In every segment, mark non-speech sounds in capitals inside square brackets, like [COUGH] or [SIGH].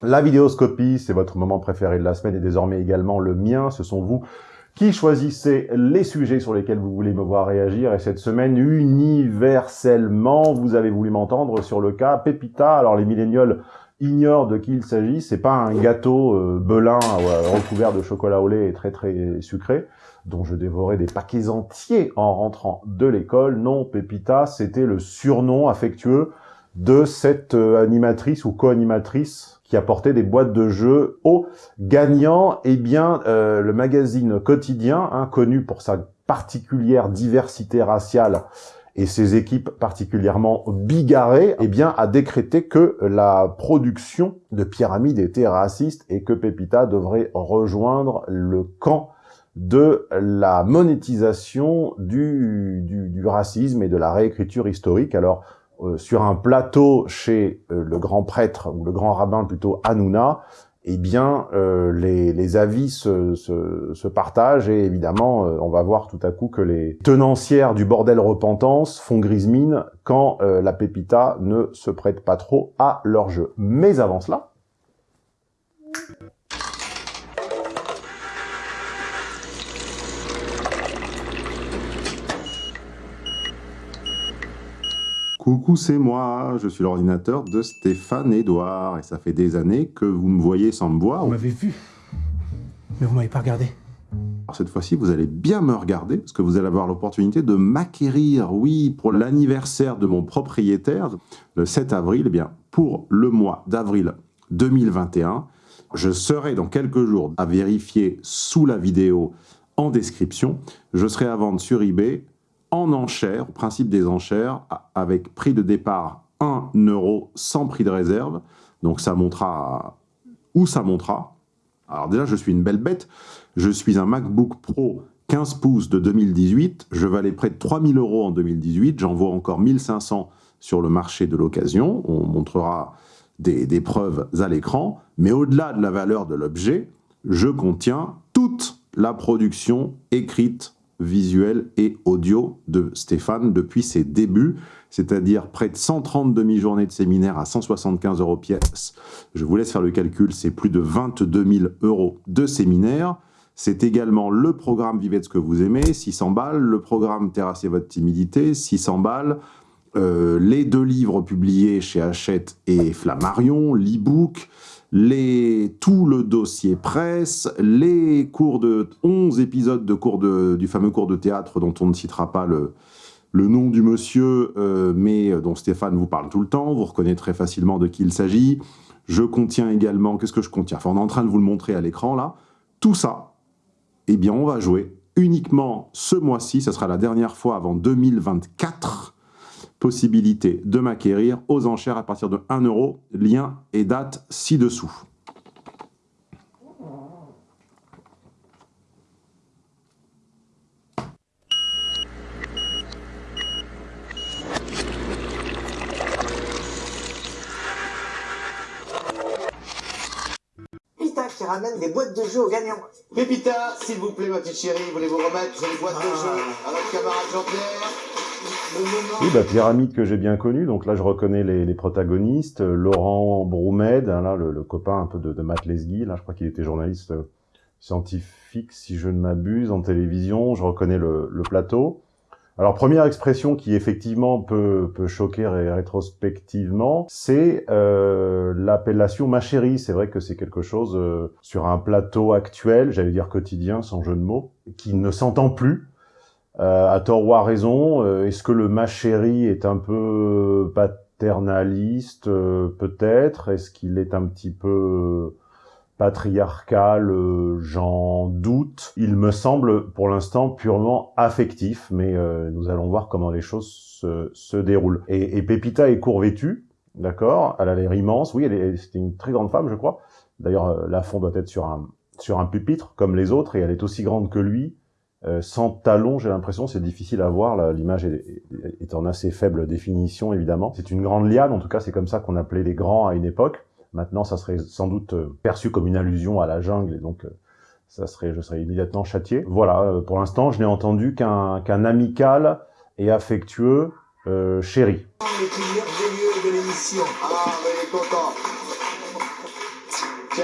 La vidéoscopie, c'est votre moment préféré de la semaine et désormais également le mien. Ce sont vous qui choisissez les sujets sur lesquels vous voulez me voir réagir. Et cette semaine, universellement, vous avez voulu m'entendre sur le cas Pépita. Alors les millénioles ignorent de qui il s'agit. C'est pas un gâteau euh, belin euh, recouvert de chocolat au lait et très très sucré dont je dévorais des paquets entiers en rentrant de l'école. Non, Pépita, c'était le surnom affectueux de cette euh, animatrice ou co-animatrice qui apportait des boîtes de jeux aux gagnants. Eh bien, euh, le magazine quotidien, hein, connu pour sa particulière diversité raciale et ses équipes particulièrement bigarrées, eh bien, a décrété que la production de Pyramide était raciste et que Pépita devrait rejoindre le camp de la monétisation du, du, racisme et de la réécriture historique. Alors, sur un plateau chez euh, le grand prêtre, ou le grand rabbin plutôt Hanouna, eh bien, euh, les, avis se, partagent et évidemment, on va voir tout à coup que les tenancières du bordel repentance font grise mine quand la pépita ne se prête pas trop à leur jeu. Mais avant cela... Coucou, c'est moi, je suis l'ordinateur de Stéphane Edouard, et ça fait des années que vous me voyez sans me voir. Vous m'avez vu, mais vous m'avez pas regardé. Alors cette fois-ci, vous allez bien me regarder, parce que vous allez avoir l'opportunité de m'acquérir, oui, pour l'anniversaire de mon propriétaire, le 7 avril, eh bien, pour le mois d'avril 2021, je serai dans quelques jours à vérifier sous la vidéo en description, je serai à vendre sur eBay en enchère, au principe des enchères, avec prix de départ 1 euro sans prix de réserve. Donc ça montera où ça montera. Alors déjà, je suis une belle bête. Je suis un MacBook Pro 15 pouces de 2018. Je valais près de 3000 euros en 2018. J'en vaux encore 1500 sur le marché de l'occasion. On montrera des preuves à l'écran. Mais au-delà de la valeur de l'objet, je contiens toute la production écrite visuel et audio de Stéphane depuis ses débuts, c'est-à-dire près de 130 demi-journées de séminaire à 175 euros pièce. Je vous laisse faire le calcul, c'est plus de 22 000 euros de séminaire. C'est également le programme Vivez ce que vous aimez, 600 balles, le programme Terrasser votre timidité, 600 balles, euh, les deux livres publiés chez Hachette et Flammarion, l'e-book, les, tout le dossier presse, les cours de 11 épisodes de cours de, du fameux cours de théâtre dont on ne citera pas le, le nom du monsieur, euh, mais dont Stéphane vous parle tout le temps, vous reconnaîtrez facilement de qui il s'agit. Je contiens également, qu'est-ce que je contiens? Enfin, on est en train de vous le montrer à l'écran là. Tout ça, eh bien, on va jouer uniquement ce mois-ci, ce sera la dernière fois avant 2024, possibilité de m'acquérir aux enchères à partir de 1 euro, lien et date ci-dessous. Pépita qui ramène des boîtes de jeux aux gagnants. Pépita, s'il vous plaît, ma petite chérie, voulez-vous remettre les boîtes de jeux à votre camarade Jean-Pierre? Oui, bah, Pyramide que j'ai bien connu. Donc là, je reconnais les, les protagonistes. Laurent Broumed, hein, là, le, le, copain un peu de, de Matt. Là, je crois qu'il était journaliste euh, scientifique, si je ne m'abuse, en télévision. Je reconnais le, le, plateau. Alors, première expression qui effectivement peut, peut choquer rétrospectivement, c'est euh, l'appellation ma chérie. C'est vrai que c'est quelque chose euh, sur un plateau actuel, j'allais dire quotidien, sans jeu de mots, qui ne s'entend plus euh, à tort ou à raison, euh, est-ce que le ma chéri est un peu paternaliste euh, Peut-être? Est-ce qu'il est un petit peu patriarcal J'en doute. Il me semble pour l'instant purement affectif, mais nous allons voir comment les choses se, se déroulent. Et, et, Pépita est court vêtue, d'accord? Elle a l'air immense. Oui, c'était une très grande femme, je crois. D'ailleurs, la fond doit être sur un, sur un pupitre, comme les autres, et elle est aussi grande que lui. Euh, sans talons, j'ai l'impression, c'est difficile à voir. L'image est, est, en assez faible définition, évidemment. C'est une grande liane, en tout cas, c'est comme ça qu'on appelait les grands à une époque. Maintenant, ça serait sans doute euh, perçu comme une allusion à la jungle, et donc euh, ça serait, je serais immédiatement châtié. Voilà, pour l'instant, je n'ai entendu qu'un amical et affectueux euh, chéri. Ah.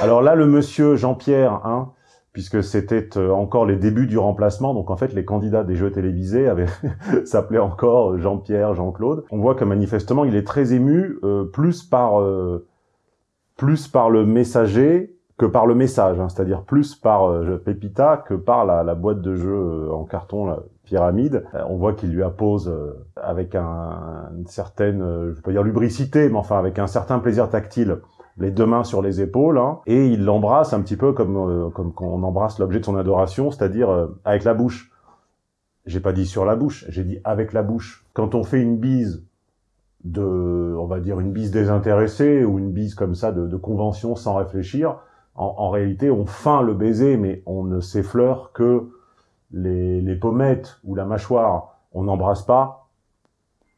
Alors là, le monsieur Jean-Pierre, hein, puisque c'était euh, encore les débuts du remplacement, donc en fait les candidats des jeux télévisés avaient [LAUGHS] s'appelaient encore Jean-Pierre, Jean-Claude. On voit que manifestement il est très ému, euh, plus par euh, plus par le messager que par le message, hein, c'est-à-dire plus par euh, Pépita que par la, boîte de jeu en carton, la pyramide. on voit qu'il lui appose avec un, une certaine, je pas dire lubricité, mais enfin avec un certain plaisir tactile les deux mains sur les épaules, hein, et il l'embrasse un petit peu comme euh, comme quand on embrasse l'objet de son adoration, c'est-à-dire euh, avec la bouche. J'ai pas dit sur la bouche, j'ai dit avec la bouche. Quand on fait une bise de, on va dire une bise désintéressée ou une bise comme ça de, de convention sans réfléchir, en, en, réalité on feint le baiser, mais on ne s'effleure que les, les pommettes ou la mâchoire. On n'embrasse pas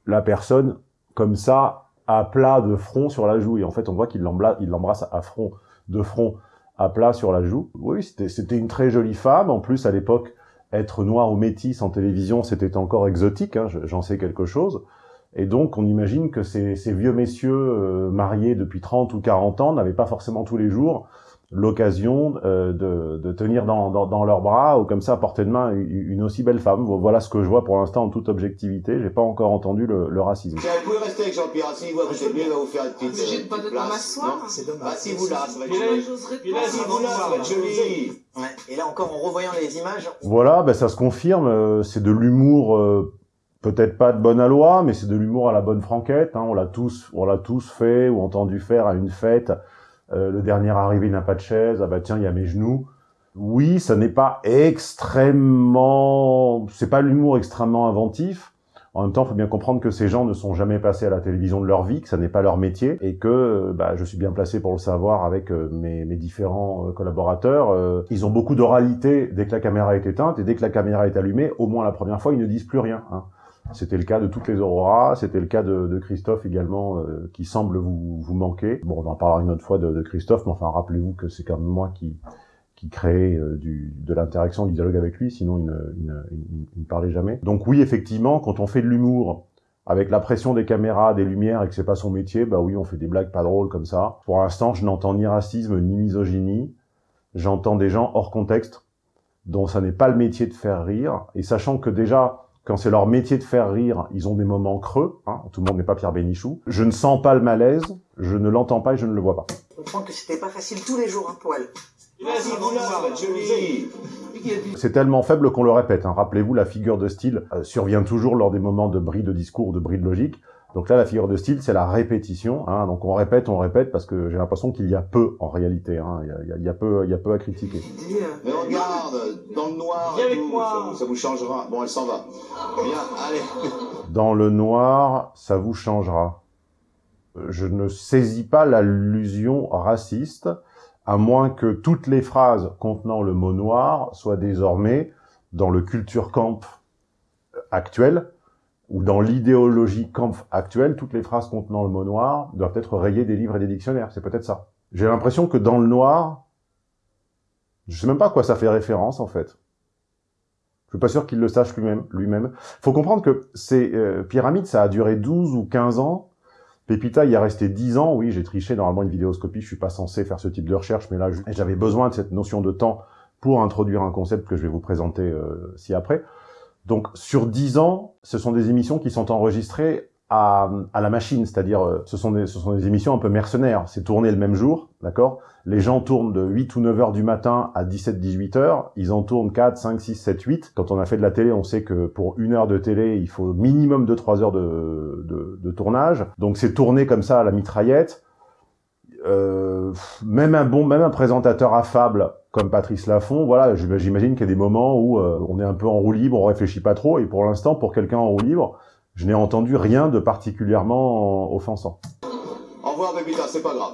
la personne comme ça à plat de front sur la joue. Et en fait, on voit qu'il l'embrasse à front, de front à plat sur la joue. Oui, c'était une très jolie femme. En plus, à l'époque, être noir ou métisse en télévision, c'était encore exotique. Hein, J'en sais quelque chose. Et donc, on imagine que ces, ces vieux messieurs euh, mariés depuis 30 ou 40 ans n'avaient pas forcément tous les jours l'occasion euh, de, de, tenir dans, dans, dans, leurs bras ou comme ça à portée de main une, aussi belle femme. Voilà ce que je vois pour l'instant en toute objectivité. J'ai pas encore entendu le, le racisme. Vous pouvez rester avec Jean-Pierre. Si vous êtes va vous faire une petite. J'ai pas de temps m'asseoir. C'est dommage. Bah, si vous là, ça va être joli. Si vous là, ça va être joli. Ouais. Et là encore, en revoyant les images. Voilà, ben ça se confirme. Euh, c'est de l'humour. Euh, peut-être pas de bonne aloi, mais c'est de l'humour à la bonne franquette. Hein. On l'a tous, on l'a tous fait ou entendu faire à une fête euh, le dernier arrivé n'a pas de chaise, ah bah tiens, il y a mes genoux. Oui, ça n'est pas extrêmement... C'est pas l'humour extrêmement inventif. En même temps, il faut bien comprendre que ces gens ne sont jamais passés à la télévision de leur vie, que ça n'est pas leur métier, et que bah, je suis bien placé pour le savoir avec euh, mes, mes, différents euh, collaborateurs. ils ont beaucoup d'oralité dès que la caméra est éteinte, et dès que la caméra est allumée, au moins la première fois, ils ne disent plus rien. Hein. C'était le cas de toutes les Auroras, c'était le cas de, Christophe également, euh, qui semble vous, vous, manquer. Bon, on en parlera une autre fois de, de Christophe, mais enfin, rappelez-vous que c'est quand même moi qui, qui crée euh, du, de l'interaction, du dialogue avec lui, sinon il ne, il, ne, il ne, parlait jamais. Donc oui, effectivement, quand on fait de l'humour, avec la pression des caméras, des lumières, et que c'est pas son métier, bah oui, on fait des blagues pas drôles comme ça. Pour l'instant, je n'entends ni racisme, ni misogynie. J'entends des gens hors contexte, dont ça n'est pas le métier de faire rire, et sachant que déjà, quand c'est leur métier de faire rire, ils ont des moments creux. Hein, tout le monde n'est pas Pierre Bénichou. Je ne sens pas le malaise, je ne l'entends pas et je ne le vois pas. Je comprends que c'était pas facile tous les jours pour elle. C'est tellement faible qu'on le répète. Hein. Rappelez-vous, la figure de style euh, survient toujours lors des moments de bris de discours, de bris de logique. Donc là, la figure de style, c'est la répétition. Hein. Donc on répète, on répète, parce que j'ai l'impression qu'il y a peu en réalité. Hein. Il, y a, il, y a, peu, il y a peu à critiquer. Mais regarde, dans le noir, Viens avec moi. Ça, ça, vous changera. Bon, elle s'en va. Viens, allez. [LAUGHS] Dans le noir, ça vous changera. Je ne saisis pas l'allusion raciste, à moins que toutes les phrases contenant le mot noir soient désormais dans le culture camp actuel, ou dans l'idéologie Kampf actuelle, toutes les phrases contenant le mot noir doivent être rayées des livres et des dictionnaires. C'est peut-être ça. J'ai l'impression que dans le noir, je sais même pas à quoi ça fait référence, en fait. Je suis pas sûr qu'il le sache lui-même. Lui-même. Faut comprendre que ces euh, pyramides, ça a duré 12 ou 15 ans. Pépita y a resté 10 ans. Oui, j'ai triché normalement une vidéoscopie. Je suis pas censé faire ce type de recherche, mais là, j'avais besoin de cette notion de temps pour introduire un concept que je vais vous présenter euh, ci-après. Donc sur 10 ans, ce sont des émissions qui sont enregistrées à, à la machine, c'est-à-dire euh, ce, sont des, ce sont des émissions un peu mercenaires. C'est tourné le même jour, d'accord? Les gens tournent de 8 ou 9 heures du matin à 17-18 heures. Ils en tournent 4, 5, 6, 7, 8. Quand on a fait de la télé, on sait que pour une heure de télé, il faut minimum de 3 heures de, de, de tournage. Donc c'est tourné comme ça à la mitraillette. Euh, même un bon, même un présentateur affable comme Patrice Laffont, voilà, j'imagine qu'il y a des moments où euh, on est un peu en roue libre, on réfléchit pas trop, et pour l'instant, pour quelqu'un en roue libre, je n'ai entendu rien de particulièrement offensant. Au revoir Pépita, c'est pas grave.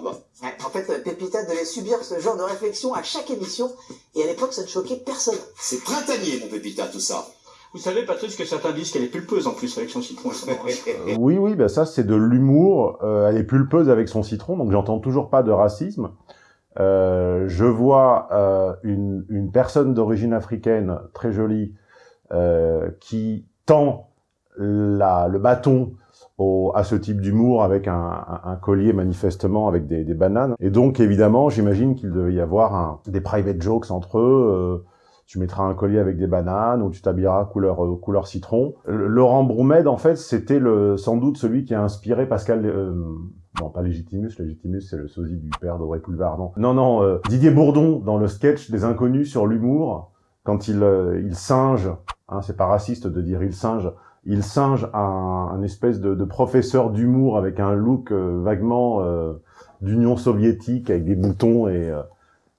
En fait, Pépita devait subir ce genre de réflexion à chaque émission, et à l'époque, ça ne choquait personne. C'est printanier, mon Pépita, tout ça. Vous savez, Patrice, que certains disent qu'elle est pulpeuse en plus avec son citron [LAUGHS] oui, oui, ben ça c'est de l'humour. Euh, elle est pulpeuse avec son citron, donc j'entends toujours pas de racisme. Euh, je vois euh, une, personne d'origine africaine très jolie qui tend le bâton à ce type d'humour avec un, collier manifestement avec des, bananes. Et donc, évidemment, j'imagine qu'il devait y avoir des private jokes entre eux. Euh, tu mettras un collier avec des bananes ou tu t'habilleras couleur euh, couleur citron. Laurent Broumed, en fait, c'était le sans doute celui qui a inspiré Pascal. Euh, non, pas Légitimus. Légitimus, c'est le sosie du père d'Auré Poulevard. Non, non, non. Euh, Didier Bourdon dans le sketch des Inconnus sur l'humour, quand il il singe. Hein, c'est pas raciste de dire il singe. Il singe un, un espèce de, de professeur d'humour avec un look vaguement d'Union soviétique avec des boutons et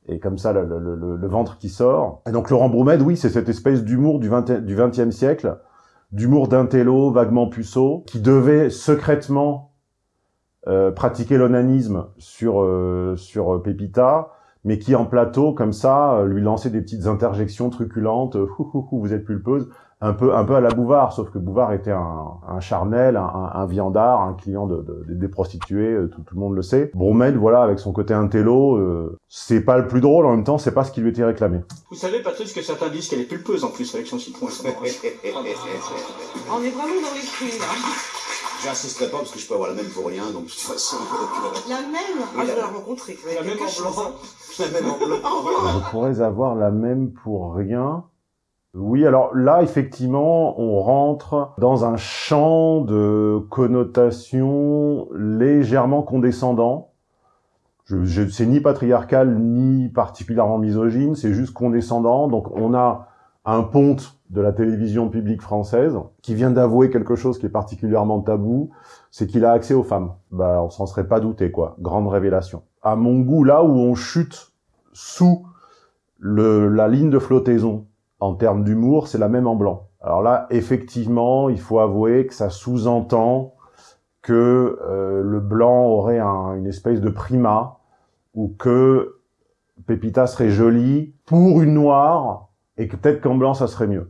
et comme ça le, le, le, ventre qui sort. Et donc Laurent Broumed, oui, c'est cette espèce d'humour du, 20, du 20e siècle, d'humour d'intello, vaguement puceau, qui devait secrètement euh, pratiquer l'onanisme sur euh, sur Pépita, mais qui en plateau, comme ça, euh, lui lançait des petites interjections truculentes, [LAUGHS] vous êtes pulpeuse, un peu un peu à la Bouvard, sauf que Bouvard était un, un charnel, un, un, viandard, un client de, de, des prostituées, euh, tout, tout, le monde le sait. Bromed, voilà, avec son côté intello, euh, c'est pas le plus drôle, en même temps, c'est pas ce qui lui était réclamé. Vous savez, Patrice, que certains disent qu'elle est pulpeuse en plus avec son citron. [LAUGHS] On est vraiment dans l'esprit, là. J'insisterai pas parce que je peux avoir la même pour rien, donc de toute façon. La même Ah, je vais la rencontrer. La même en blanc. La même en blanc. Je pourrais avoir la même pour rien. Oui, alors là, effectivement, on rentre dans un champ de connotation légèrement condescendant. Je, je c'est ni patriarcal, ni particulièrement misogyne, c'est juste condescendant. Donc on a un ponte de la télévision publique française qui vient d'avouer quelque chose qui est particulièrement tabou, c'est qu'il a accès aux femmes. Bah, on s'en serait pas douté, quoi. Grande révélation. À mon goût, là où on chute sous le, la ligne de flottaison en termes d'humour, c'est la même en blanc. Alors là, effectivement, il faut avouer que ça sous-entend que euh, le blanc aurait un, une espèce de primat, ou que Pépita serait jolie pour une noire, et que peut-être qu'en blanc, ça serait mieux.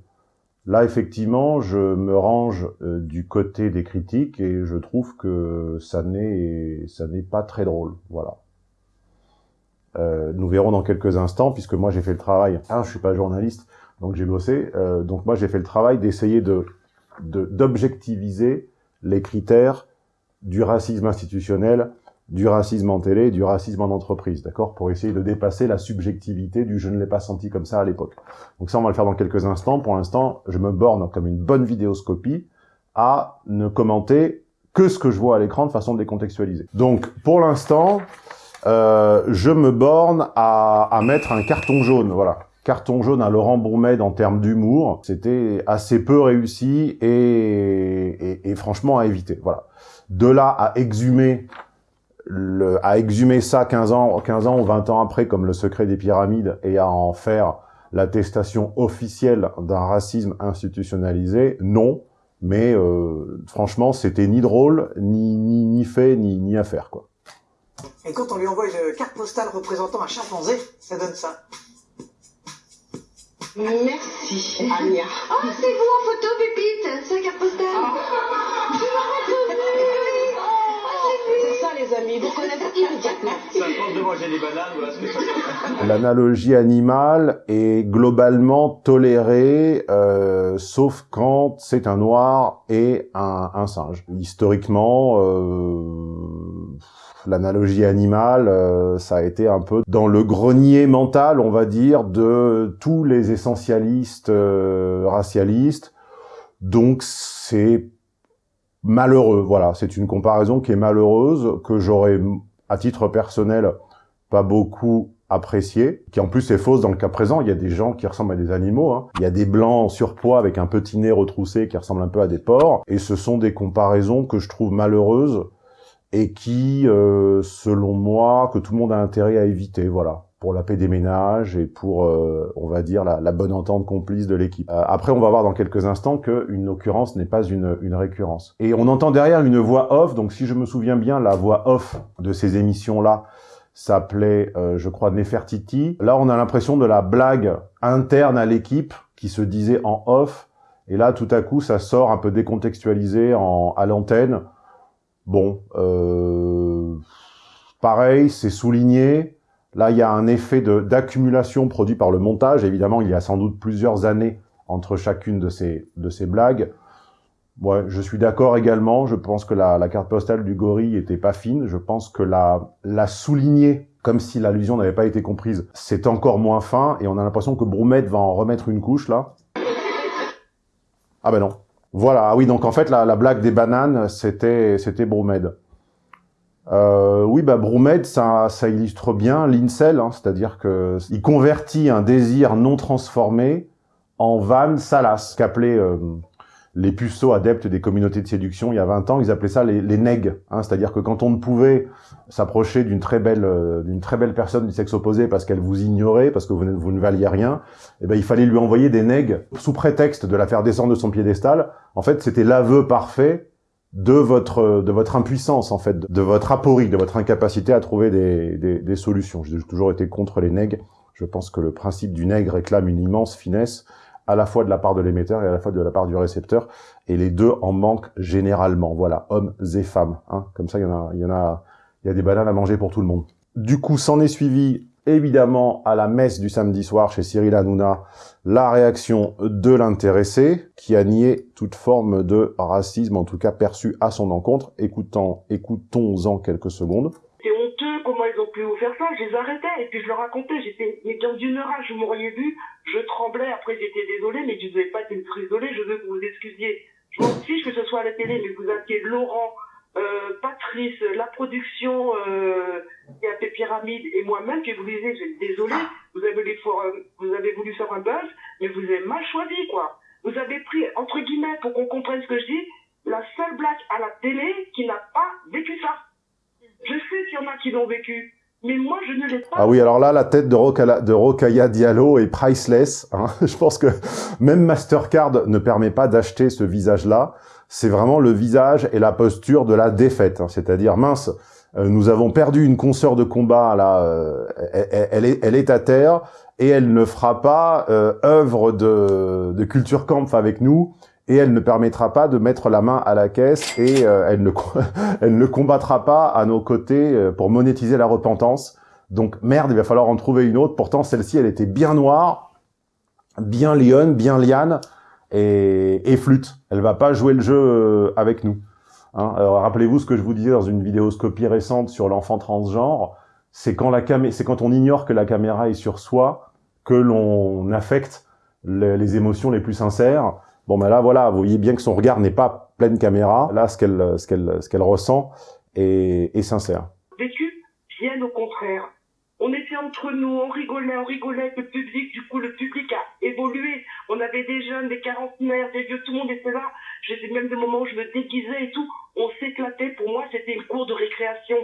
Là, effectivement, je me range euh, du côté des critiques, et je trouve que ça n'est ça n'est pas très drôle. Voilà. Euh, nous verrons dans quelques instants, puisque moi j'ai fait le travail. Ah, je suis pas journaliste, donc j'ai bossé. Euh, donc moi j'ai fait le travail d'essayer de d'objectiviser les critères du racisme institutionnel, du racisme en télé, du racisme en entreprise, d'accord Pour essayer de dépasser la subjectivité du « je ne l'ai pas senti comme ça à l'époque ». Donc ça, on va le faire dans quelques instants. Pour l'instant, je me borne comme une bonne vidéoscopie à ne commenter que ce que je vois à l'écran de façon décontextualisée. Donc, pour l'instant, euh, je me borne à, à mettre un carton jaune, voilà carton jaune à Laurent Bourmed en termes d'humour, c'était assez peu réussi et, franchement à éviter. Voilà. De là à exhumer le, à exhumer ça 15 ans, 15 ans ou 20 ans après comme le secret des pyramides et à en faire l'attestation officielle d'un racisme institutionnalisé, non. Mais euh, franchement, c'était ni drôle, ni, ni, ni fait, ni, ni à faire. Quoi. Et quand on lui envoie une carte postale représentant un chimpanzé, ça donne ça. Merci, Anya. Oh, c'est vous en photo, Pépite C'est la carte postale Je m'en C'est ça, les amis, vous connaissez immédiatement. Ça pense de manger des bananes, voilà ce que ça fait. L'analogie animale est globalement tolérée, euh, sauf quand c'est un noir et un, un singe. Historiquement, euh, l'analogie animale, euh, ça a été un peu dans le grenier mental, on va dire, de tous les essentialistes euh, racialistes. Donc c'est malheureux, voilà, c'est une comparaison qui est malheureuse, que j'aurais, à titre personnel, pas beaucoup apprécié, qui en plus est fausse dans le cas présent. Il y a des gens qui ressemblent à des animaux. Hein. Il y a des blancs en surpoids avec un petit nez retroussé qui ressemblent un peu à des porcs. Et ce sont des comparaisons que je trouve malheureuses et qui, euh, selon moi, que tout le monde a intérêt à éviter, voilà, pour la paix des ménages et pour, euh, on va dire, la, la, bonne entente complice de l'équipe. Euh, après, on va voir dans quelques instants qu'une occurrence n'est pas une, une récurrence. Et on entend derrière une voix off, donc si je me souviens bien, la voix off de ces émissions-là s'appelait, euh, je crois, Nefertiti. Là, on a l'impression de la blague interne à l'équipe qui se disait en off, et là, tout à coup, ça sort un peu décontextualisé en, à l'antenne, Bon, euh, pareil, c'est souligné. Là, il y a un effet d'accumulation produit par le montage. Évidemment, il y a sans doute plusieurs années entre chacune de ces, de ces blagues. Ouais, je suis d'accord également. Je pense que la, carte postale du gorille était pas fine. Je pense que la, la souligner comme si l'allusion n'avait pas été comprise, c'est encore moins fin. Et on a l'impression que Broumette va en remettre une couche, là. Ah ben non. Voilà, ah oui, donc en fait, la, la blague des bananes, c'était Broumède. Euh, oui, bah Broumède, ça, illustre bien l'incel, hein, c'est-à-dire que il convertit un désir non transformé en vanne salace, qu'appelait euh, les puceaux adeptes des communautés de séduction il y a 20 ans, ils appelaient ça les, les nègres. Hein, C'est-à-dire que quand on ne pouvait s'approcher d'une très belle euh, d'une très belle personne du sexe opposé parce qu'elle vous ignorait, parce que vous ne, vous ne valiez rien, eh ben, il fallait lui envoyer des nègres sous prétexte de la faire descendre de son piédestal. En fait, c'était l'aveu parfait de votre de votre impuissance, en fait, de votre aporie, de votre incapacité à trouver des, des, des solutions. J'ai toujours été contre les nègres. Je pense que le principe du nègre réclame une immense finesse à la fois de la part de l'émetteur et à la fois de la part du récepteur, et les deux en manquent généralement. Voilà, hommes et femmes. Hein. Comme ça, il y en a, il y en a, il y a des bananes à manger pour tout le monde. Du coup, s'en est suivi évidemment à la messe du samedi soir chez Cyril Hanouna, la réaction de l'intéressé qui a nié toute forme de racisme, en tout cas perçu à son encontre. Écoutons, écoutons-en quelques secondes pu vous faire ça Je les arrêtais et puis je leur racontais. J'étais mais dans une rage, vous m'auriez vu, je tremblais. Après, j'étais désolé, mais je ne vais pas être désolé. Je veux que vous vous excusiez. Je m'en fiche que ce soit à la télé, mais vous aviez Laurent, euh, Patrice, la production, euh, a fait Pyramide et moi-même que vous disiez, je suis désolé, vous avez, vous avez voulu faire un buzz, mais vous avez mal choisi, quoi. Vous avez pris, entre guillemets, pour qu'on comprenne ce que je dis, la seule blague à la télé qui n'a pas vécu ça. Je sais qu'il y en a qui l'ont vécu. Mais moi, je ne l'ai pas. Ah oui, alors là, la tête de, Rokaya, de Rokaya Diallo est priceless. Hein. [LAUGHS] Je pense que même Mastercard ne permet pas d'acheter ce visage-là. C'est vraiment le visage et la posture de la défaite. Hein. C'est-à-dire, mince, euh, nous avons perdu une consoeur de combat, là, euh, elle, est, elle est à terre, et elle ne fera pas euh, œuvre de, de culture camp avec nous et elle ne permettra pas de mettre la main à la caisse et euh, elle, ne, [LAUGHS] elle ne combattra pas à nos côtés euh, pour monétiser la repentance. Donc merde, il va falloir en trouver une autre. Pourtant, celle-ci, elle était bien noire, bien lionne, bien liane et, et, flûte. Elle va pas jouer le jeu euh, avec nous. Hein Rappelez-vous ce que je vous disais dans une vidéoscopie récente sur l'enfant transgenre. C'est quand, la c'est quand on ignore que la caméra est sur soi que l'on affecte les émotions les plus sincères Bon, ben là, voilà, vous voyez bien que son regard n'est pas pleine caméra. Là, ce qu'elle ce qu'elle ce qu'elle ressent est, est sincère. Vécu, bien au contraire. On était entre nous, on rigolait, on rigolait le public. Du coup, le public a évolué. On avait des jeunes, des quarantenaires, des vieux, tout le monde était là. J'étais même des moments où je me déguisais et tout. On s'éclatait. Pour moi, c'était une cour de récréation.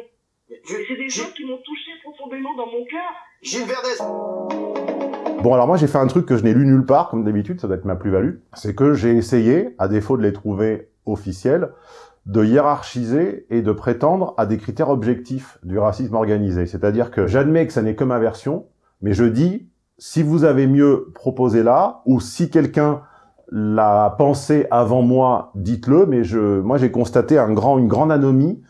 C'est des choses qui m'ont touché profondément dans mon cœur. Gilles Verdez Bon, alors moi, j'ai fait un truc que je n'ai lu nulle part, comme d'habitude, ça doit être ma plus-value. C'est que j'ai essayé, à défaut de les trouver officiels, de hiérarchiser et de prétendre à des critères objectifs du racisme organisé. C'est-à-dire que j'admets que ça n'est que ma version, mais je dis, si vous avez mieux proposé là, ou si quelqu'un l'a pensé avant moi, dites-le, mais je, moi j'ai constaté un grand, une grande anomie,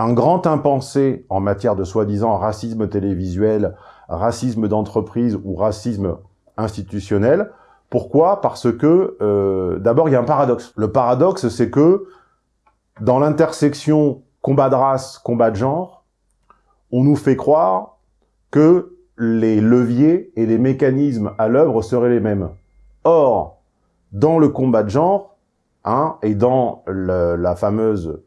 un grand impensé en matière de soi-disant racisme télévisuel, racisme d'entreprise ou racisme institutionnel. Pourquoi? Parce que, euh, d'abord, il y a un paradoxe. Le paradoxe, c'est que dans l'intersection combat de race, combat de genre, on nous fait croire que les leviers et les mécanismes à l'œuvre seraient les mêmes. Or, dans le combat de genre, hein, et dans la fameuse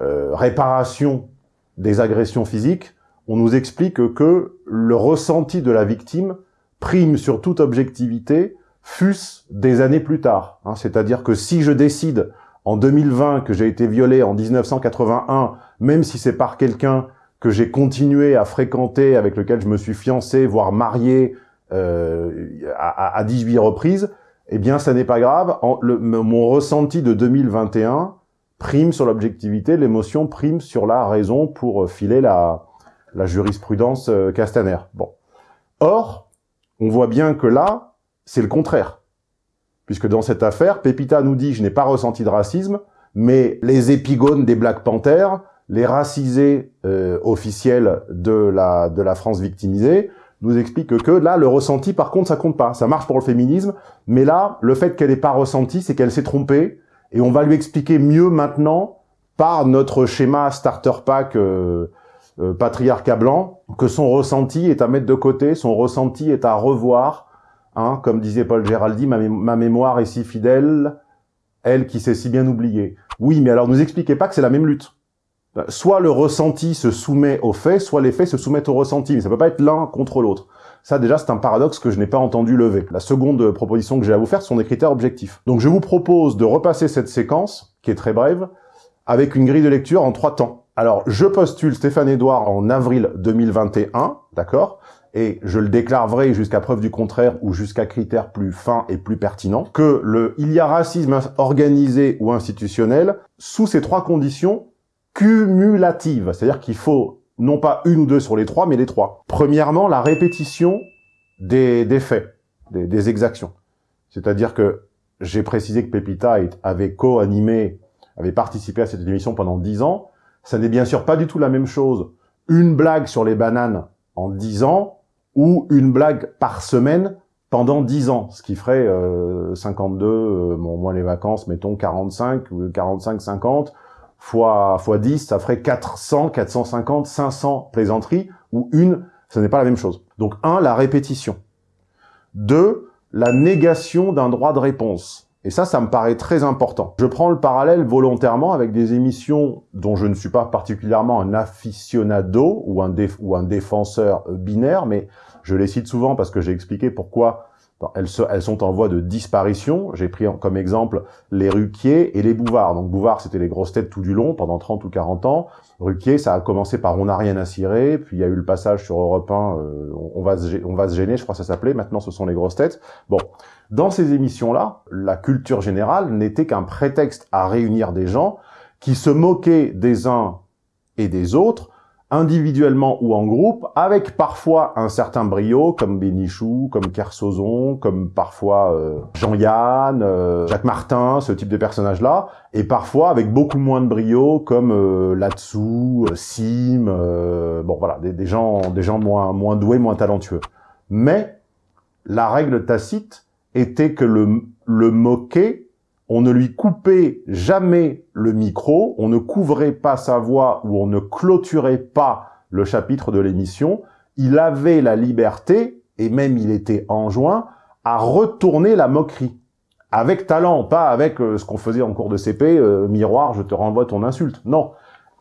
réparation des agressions physiques, on nous explique que le ressenti de la victime prime sur toute objectivité, fût-ce des années plus tard. Hein. C'est-à-dire que si je décide en 2020 que j'ai été violé en 1981, même si c'est par quelqu'un que j'ai continué à fréquenter, avec lequel je me suis fiancé, voire marié euh, à, à, 18 reprises, eh bien, ça n'est pas grave. mon ressenti de 2021 prime sur l'objectivité, l'émotion prime sur la raison pour filer la, la jurisprudence euh, Castaner. Bon. Or, on voit bien que là, c'est le contraire. Puisque dans cette affaire, Pepita nous dit « je n'ai pas ressenti de racisme », mais les épigones des Black Panthers, les racisés euh, officiels de la, de la France victimisée, nous expliquent que là, le ressenti, par contre, ça compte pas. Ça marche pour le féminisme, mais là, le fait qu'elle n'ait pas ressenti, c'est qu'elle s'est trompée, Et on va lui expliquer mieux maintenant par notre schéma starter pack euh, euh, patriarcat blanc que son ressenti est à mettre de côté, son ressenti est à revoir. Hein, comme disait Paul Géraldi, ma, mémoire est si fidèle, elle qui s'est si bien oubliée. Oui, mais alors nous expliquez pas que c'est la même lutte. Soit le ressenti se soumet aux faits, soit les faits se soumettent au ressenti, mais ça peut pas être l'un contre l'autre. Ça, déjà, c'est un paradoxe que je n'ai pas entendu lever. La seconde proposition que j'ai à vous faire, sont des critères objectifs. Donc, je vous propose de repasser cette séquence, qui est très brève, avec une grille de lecture en trois temps. Alors, je postule Stéphane Edouard en avril 2021, d'accord? Et je le déclare vrai jusqu'à preuve du contraire ou jusqu'à critère plus fin et plus pertinent, que le il y a racisme organisé ou institutionnel sous ces trois conditions cumulatives. C'est-à-dire qu'il faut non pas une ou deux sur les trois, mais les trois. Premièrement, la répétition des, des faits, des, des exactions. C'est-à-dire que j'ai précisé que Pepita avait co-animé, avait participé à cette émission pendant dix ans. Ça n'est bien sûr pas du tout la même chose. Une blague sur les bananes en dix ans ou une blague par semaine pendant dix ans, ce qui ferait euh, 52, euh, bon, moins les vacances, mettons 45 ou 45-50, fois, fois 10, ça ferait 400, 450, 500 plaisanteries, ou une, ce n'est pas la même chose. Donc un, la répétition. Deux, la négation d'un droit de réponse. Et ça, ça me paraît très important. Je prends le parallèle volontairement avec des émissions dont je ne suis pas particulièrement un aficionado ou un, ou un défenseur binaire, mais je les cite souvent parce que j'ai expliqué pourquoi elles, sont en voie de disparition. J'ai pris comme exemple les Ruquier et les Bouvard. Donc Bouvard, c'était les grosses têtes tout du long, pendant 30 ou 40 ans. Ruquier, ça a commencé par On n'a rien à cirer, puis il y a eu le passage sur Europe 1, euh, on, va se, on va se gêner, je crois que ça s'appelait. Maintenant, ce sont les grosses têtes. Bon, dans ces émissions-là, la culture générale n'était qu'un prétexte à réunir des gens qui se moquaient des uns et des autres individuellement ou en groupe, avec parfois un certain brio, comme Bénichou, comme Kersozon, comme parfois euh, Jean-Yann, euh, Jacques Martin, ce type de personnages-là, et parfois avec beaucoup moins de brio, comme euh, Latsou, euh, Sim, bon voilà, des, gens, des gens moins, moins doués, moins talentueux. Mais la règle tacite était que le, le moquer on ne lui coupait jamais le micro, on ne couvrait pas sa voix ou on ne clôturait pas le chapitre de l'émission. Il avait la liberté, et même il était enjoint, à retourner la moquerie. Avec talent, pas avec euh, ce qu'on faisait en cours de CP, euh, miroir, je te renvoie ton insulte. Non.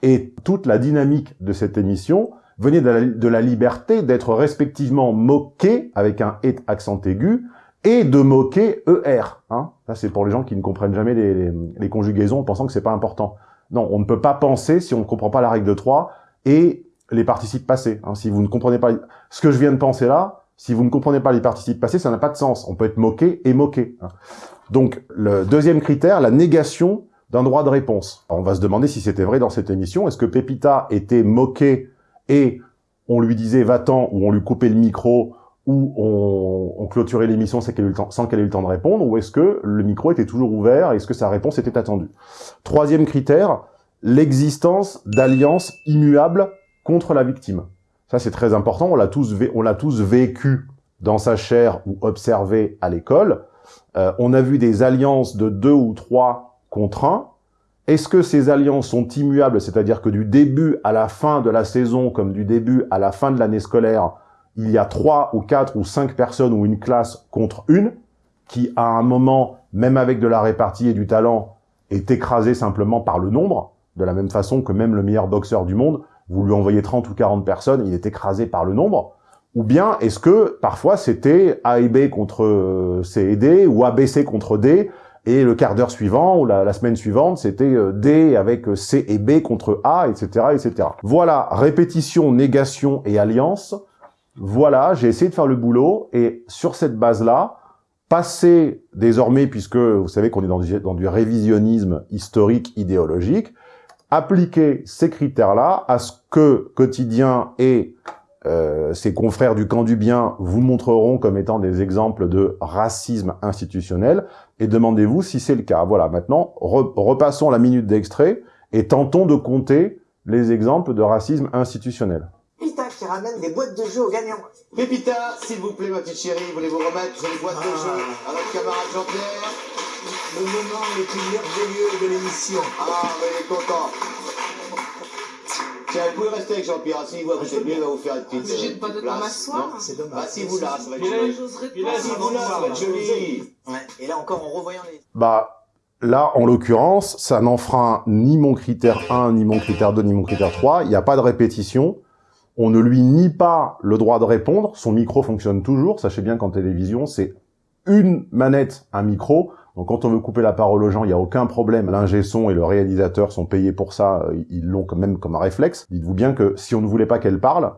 Et toute la dynamique de cette émission venait de la, de la liberté d'être respectivement moqué, avec un « et » accent aigu, et de moquer ER. Hein. Ça, c'est pour les gens qui ne comprennent jamais les, conjugaisons en pensant que c'est pas important. Non, on ne peut pas penser si on ne comprend pas la règle de 3 et les participes passés. Hein. Si vous ne comprenez pas ce que je viens de penser là, si vous ne comprenez pas les participes passés, ça n'a pas de sens. On peut être moqué et moqué. Hein. Donc, le deuxième critère, la négation d'un droit de réponse. on va se demander si c'était vrai dans cette émission. Est-ce que Pepita était moqué et on lui disait va-t'en ou on lui coupait le micro où on, on clôturait l'émission sans qu'elle ait, ait eu le temps de répondre, ou est-ce que le micro était toujours ouvert est-ce que sa réponse était attendue? Troisième critère, l'existence d'alliances immuables contre la victime. Ça, c'est très important, on l'a tous, tous vécu dans sa chair ou observé à l'école. Euh, on a vu des alliances de deux ou trois contre un. Est-ce que ces alliances sont immuables, c'est-à-dire que du début à la fin de la saison, comme du début à la fin de l'année scolaire, il y a trois ou quatre ou cinq personnes ou une classe contre une, qui à un moment, même avec de la répartie et du talent, est écrasée simplement par le nombre, de la même façon que même le meilleur boxeur du monde, vous lui envoyez 30 ou 40 personnes, il est écrasé par le nombre, ou bien est-ce que parfois c'était A et B contre euh, C et D, ou ABC contre D, et le quart d'heure suivant, ou la, la semaine suivante, c'était euh, D avec C et B contre A, etc., etc. Voilà, répétition, négation et alliance, voilà, j'ai essayé de faire le boulot, et sur cette base-là, passer désormais, puisque vous savez qu'on est dans du, révisionnisme historique, idéologique, appliquer ces critères-là à ce que Quotidien et euh, ses confrères du camp du bien vous montreront comme étant des exemples de racisme institutionnel, et demandez-vous si c'est le cas. Voilà, maintenant, repassons la minute d'extrait, et tentons de compter les exemples de racisme institutionnel qui ramène des boîtes de jeux aux gagnants. Pépita, s'il vous plaît, ma petite chérie, voulez-vous remettre les boîtes de jeux à votre camarade Jean-Pierre le moment le plus merveilleux de l'émission. Ah, mais il est content. Tiens, vous pouvez rester avec Jean-Pierre, si vous vous êtes mieux, il va vous faire une petite, Mais j'ai euh, pas de temps m'asseoir. Non, C'est dommage. Si vous là, ça va être joli. Si vous là, ça va être joli. Et là encore, en revoyant les... Bah, là, en l'occurrence, ça n'enfreint ni mon critère 1, ni mon critère 2, ni mon critère 3. Il n'y a pas de répétition. On ne lui nie pas le droit de répondre. Son micro fonctionne toujours. Sachez bien qu'en télévision, c'est une manette, un micro. Donc quand on veut couper la parole aux gens, il n'y a aucun problème. L'ingé son et le réalisateur sont payés pour ça. euh, Ils l'ont quand même comme un réflexe. Dites-vous bien que si on ne voulait pas qu'elle parle,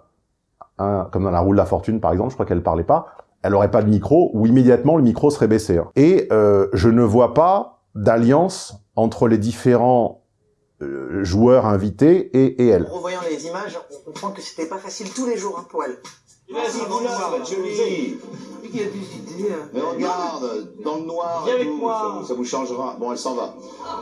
hein, comme dans la roue de la fortune par exemple, je crois qu'elle parlait pas, elle aurait pas de micro, ou immédiatement le micro serait baissé. hein. Et euh, je ne vois pas d'alliance entre les différents euh, joueurs invités et, et elle. En revoyant les images, on comprend que c'était pas facile tous les jours hein, pour elle. Dit, vous là, va qui a des idées... euh, Mais regarde, dans le noir, Viens avec tout, moi. ça, vous- ça vous changera. Bon, elle s'en va.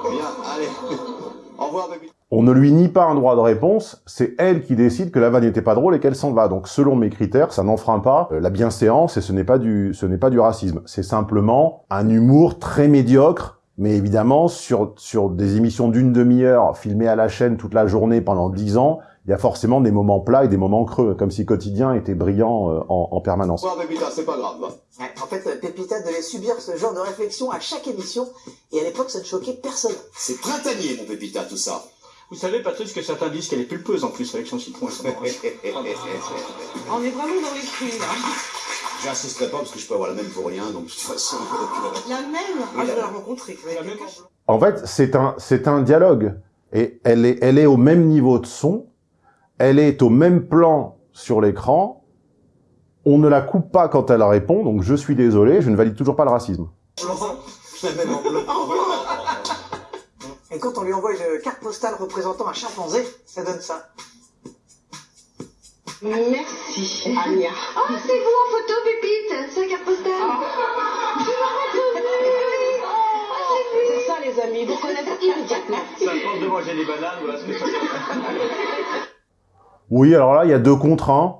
Bien, allez. [LAUGHS] Au revoir, baby. On ne lui nie pas un droit de réponse, c'est elle qui décide que la vanne n'était pas drôle et qu'elle s'en va. Donc selon mes critères, ça n'enfreint pas euh, la bienséance et ce n'est pas du ce n'est pas du racisme. C'est simplement un humour très médiocre, mais évidemment sur sur des émissions d'une demi-heure filmées à la chaîne toute la journée pendant dix ans, il y a forcément des moments plats et des moments creux, comme si quotidien était brillant euh, en, en permanence. Revoir, baby, c'est pas grave. hein. Ouais, en fait, euh, Pépita devait subir ce genre de réflexion à chaque émission, et à l'époque, ça ne choquait personne. C'est printanier, mon pépita, tout ça. Vous savez, Patrice, que certains disent qu'elle est pulpeuse en plus avec son citron et son orange. On est vraiment dans les cris, là. J'insisterai pas parce que je peux avoir la même pour rien, donc de toute façon. [LAUGHS] La même Ah, je vais la rencontrer. En fait, c'est un, c'est un dialogue. Et elle est, elle est au même niveau de son, elle est au même plan sur l'écran, on ne la coupe pas quand elle répond, donc je suis désolé, je ne valide toujours pas le racisme. [LAUGHS] Et quand on lui envoie une carte postale représentant un chimpanzé, ça donne ça. Merci, Anya. Oh, c'est vous en photo, Pépite C'est la carte postale Je m'en reconnu Oh, c'est lui ça, les amis, vous connaissez immédiatement. Ça force de manger des bananes, voilà ce que ça. Oui, alors là, il y a deux contre un.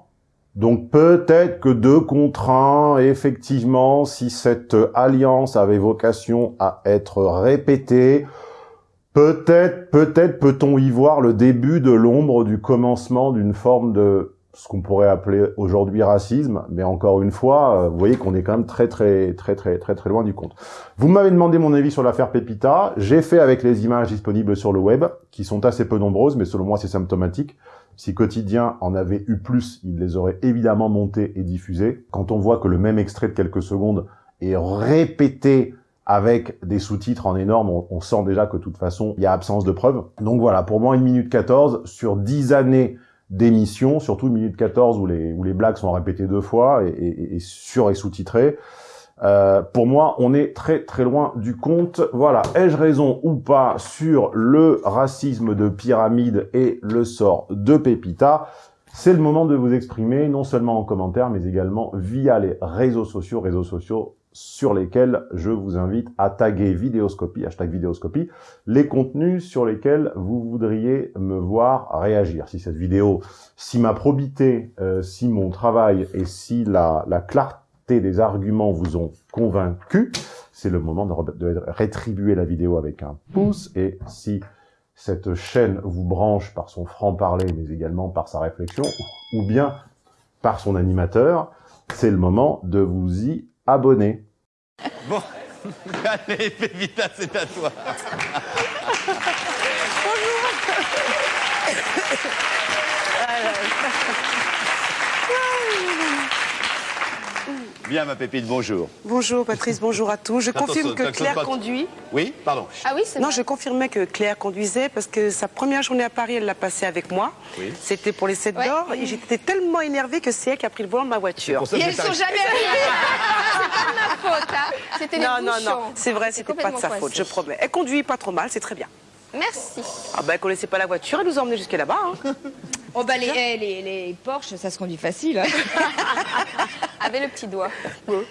Donc peut-être que deux contre un, effectivement, si cette alliance avait vocation à être répétée, peut-être, peut-être peut-on y voir le début de l'ombre du commencement d'une forme de ce qu'on pourrait appeler aujourd'hui racisme, mais encore une fois, euh, vous voyez qu'on est quand même très très très très très très loin du compte. Vous m'avez demandé mon avis sur l'affaire Pépita, j'ai fait avec les images disponibles sur le web, qui sont assez peu nombreuses, mais selon moi c'est symptomatique. Si Quotidien en avait eu plus, il les aurait évidemment montés et diffusés. Quand on voit que le même extrait de quelques secondes est répété avec des sous-titres en énorme, on, on sent déjà que de toute façon, il y a absence de preuves. Donc voilà, pour moi, une minute 14 sur 10 années d'émission, surtout une minute 14 où les, où les blagues sont répétées deux fois et, et, et sur et sous-titrées. Euh, pour moi, on est très très loin du compte. Voilà, ai-je raison ou pas sur le racisme de pyramide et le sort de Pépita? C'est le moment de vous exprimer, non seulement en commentaire, mais également via les réseaux sociaux, réseaux sociaux sur lesquels je vous invite à taguer Vidéoscopie, hashtag Vidéoscopie, les contenus sur lesquels vous voudriez me voir réagir. Si cette vidéo, si ma probité, euh, si mon travail et si la, la clarté des arguments vous ont convaincu, c'est le moment de rétribuer la vidéo avec un pouce. Et si cette chaîne vous branche par son franc-parler, mais également par sa réflexion, ou bien par son animateur, c'est le moment de vous y abonner. [LAUGHS] Allez, Pépita, c'est à toi. [LAUGHS] Bien, ma Pépite, bonjour. Bonjour Patrice, bonjour à tous. Je confirme que Claire conduit. Oui, pardon. Ah oui, c'est Non, vrai. je confirmais que Claire conduisait parce que sa première journée à Paris, elle l'a passée avec moi. Oui. C'était pour les 7 Ouais. d'or et j'étais tellement énervée que c'est elle qui a pris le volant de ma voiture. Et elles sont jamais arrivées C'est pas ma faute, hein C'était les Non, non, non, c'est vrai, c'était pas de sa faute, je promets. Elle conduit pas trop mal, c'est très bien. Merci. Ah ben, elle connaissait pas la voiture, elle nous a emmenés jusqu'à là-bas. hein. [LAUGHS] Oh bah les, eh, les, les Porsche, ça se conduit facile. hein. [LAUGHS] Avec le petit doigt. Ouais,